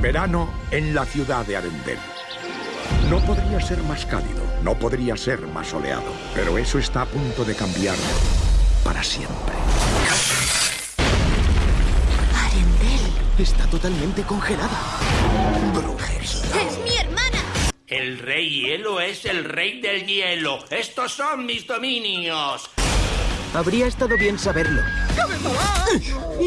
Verano en la ciudad de Arendelle. No podría ser más cálido, no podría ser más soleado, pero eso está a punto de cambiar para siempre. Arendelle. Está totalmente congelada. ¡Es mi hermana! El rey hielo es el rey del hielo. Estos son mis dominios. Habría estado bien saberlo.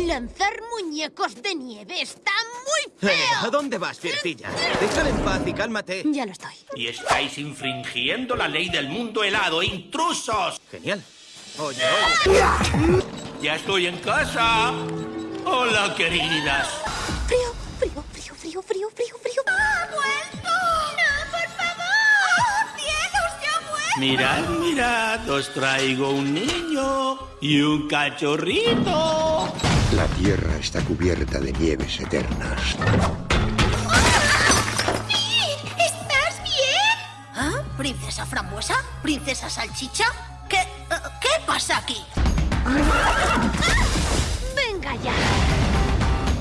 Lanzar muñecos de nieve está muy Eh, feo. ¿A dónde vas, Fiercilla? Déjale en paz y cálmate. Ya lo estoy. Y estáis infringiendo la ley del mundo helado. ¡Intrusos! Genial. Oye, oye. Ya estoy en casa. Hola, queridas. Frío, frío, frío, frío, frío, frío, frío. ¡Ha vuelto! ¡No, por favor! ¡Cielos, se ha vuelto! Mirad, mirad, os traigo un niño y un cachorrito. La Tierra está cubierta de nieves eternas. ¿Estás bien? ¿Ah? ¿Princesa frambuesa? ¿Princesa salchicha? ¿Qué, eh, ¿Qué pasa aquí? Venga ya.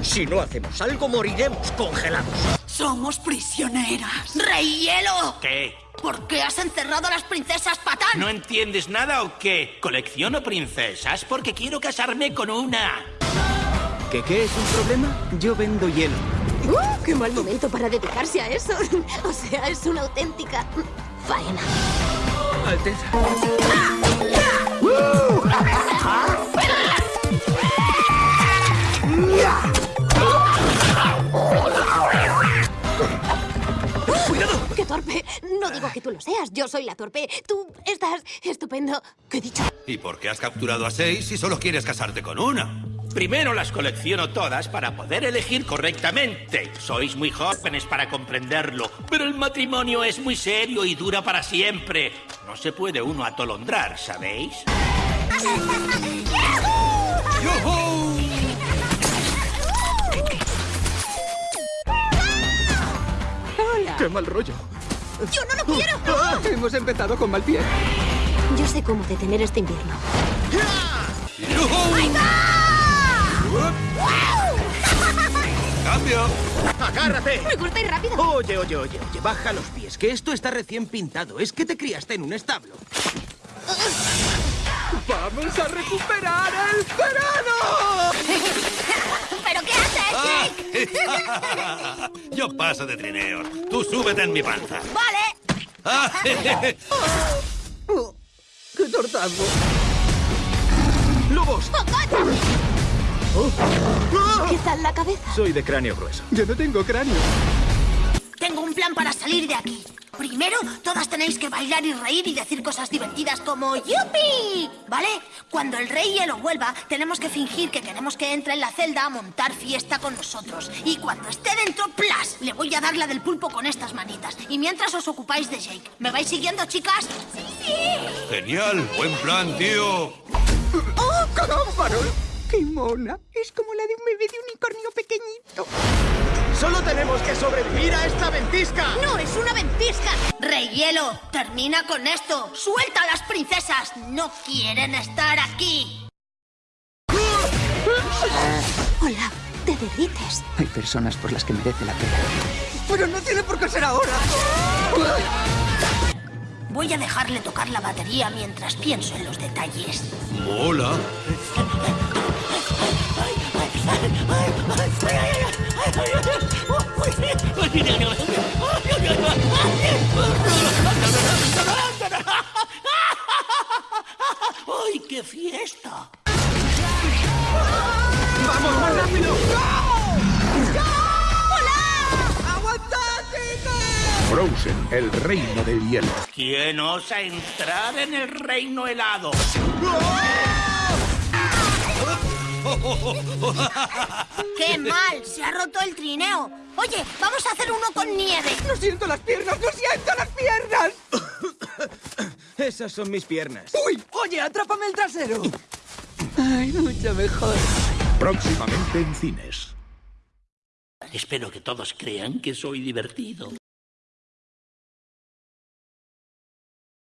Si no hacemos algo, moriremos congelados. Somos prisioneras. ¡Rey Hielo! ¿Qué? ¿Por qué has encerrado a las princesas patán? ¿No entiendes nada o qué? ¿Colecciono princesas? Porque quiero casarme con una. ¿Qué qué es un problema? Yo vendo hielo. ¡Uh! ¡Qué mal momento para dedicarse a eso! O sea, es una auténtica faena. Alteza. ¡Qué torpe! No digo que tú lo seas, yo soy la torpe. Tú estás estupendo. ¿Qué he dicho? ¿Y por qué has capturado a seis si solo quieres casarte con una? Primero las colecciono todas para poder elegir correctamente. Sois muy jóvenes para comprenderlo, pero el matrimonio es muy serio y dura para siempre. No se puede uno atolondrar, ¿sabéis? ¡Qué mal rollo! ¡Yo no lo quiero! Ah, hemos empezado con mal pie. Yo sé cómo detener este invierno. ¡Agárrate! ¡Me gusta ir rápido! Oye, oye, oye, oye, baja los pies, que esto está recién pintado. Es que te criaste en un establo. ¡Vamos a recuperar el verano! ¿Pero qué haces, Jake? Ah, Yo paso de trineos. Tú súbete en mi panza. ¡Vale! Ah, Oh, ¡Qué tortazo! ¡Lobos! ¿Qué tal la cabeza? Soy de cráneo grueso. Yo no tengo cráneo. Tengo un plan para salir de aquí. Primero, todas tenéis que bailar y reír y decir cosas divertidas como ¡Yupi! ¿Vale? Cuando el rey hielo vuelva, tenemos que fingir que queremos que entre en la celda a montar fiesta con nosotros. Y cuando esté dentro, ¡plas! Le voy a dar la del pulpo con estas manitas. Y mientras os ocupáis de Jake. ¿Me vais siguiendo, chicas? ¡Sí, sí! Genial, buen plan, tío. ¡Oh, caramba! ¡Qué mona! Es como la de un bebé de unicornio pequeñito. Solo tenemos que sobrevivir a esta ventisca. ¡No es una ventisca! ¡Rey Hielo! ¡Termina con esto! ¡Suelta a las princesas! ¡No quieren estar aquí! Hola, te derrites. Hay personas por las que merece la pena. Pero no tiene por qué ser ahora. Voy a dejarle tocar la batería mientras pienso en los detalles. Hola. ¡Ay, qué fiesta! ¡Vamos, más rápido! ¡Aguantad, Frozen, el reino del hielo. ¿Quién osa entrar en el reino helado? ¡Qué mal! Se ha roto el trineo. Oye, vamos a hacer uno con nieve. ¡No siento las piernas! ¡No siento las piernas! Esas son mis piernas. ¡Uy! Oye, atrápame el trasero. Ay, mucho mejor. Próximamente en cines. Espero que todos crean que soy divertido.